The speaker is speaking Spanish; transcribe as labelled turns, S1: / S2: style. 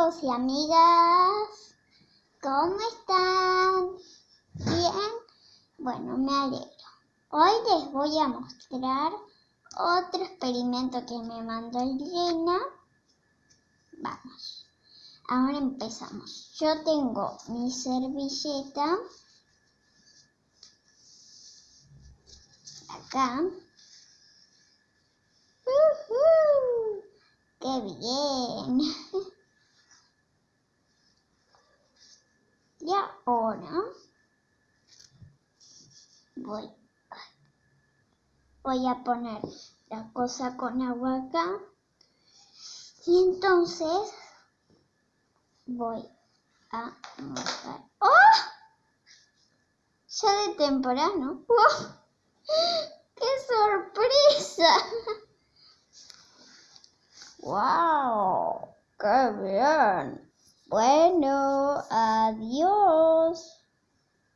S1: y amigas, ¿cómo están? ¿Bien? Bueno, me alegro. Hoy les voy a mostrar otro experimento que me mandó Elena. Vamos, ahora empezamos. Yo tengo mi servilleta acá. ¡Qué bien! Y ahora voy, voy a poner la cosa con agua acá. Y entonces voy a mojar. ¡Oh! Ya de temprano. ¡Oh! ¡Qué sorpresa! ¡Wow! ¡Qué bien! Bueno, adiós.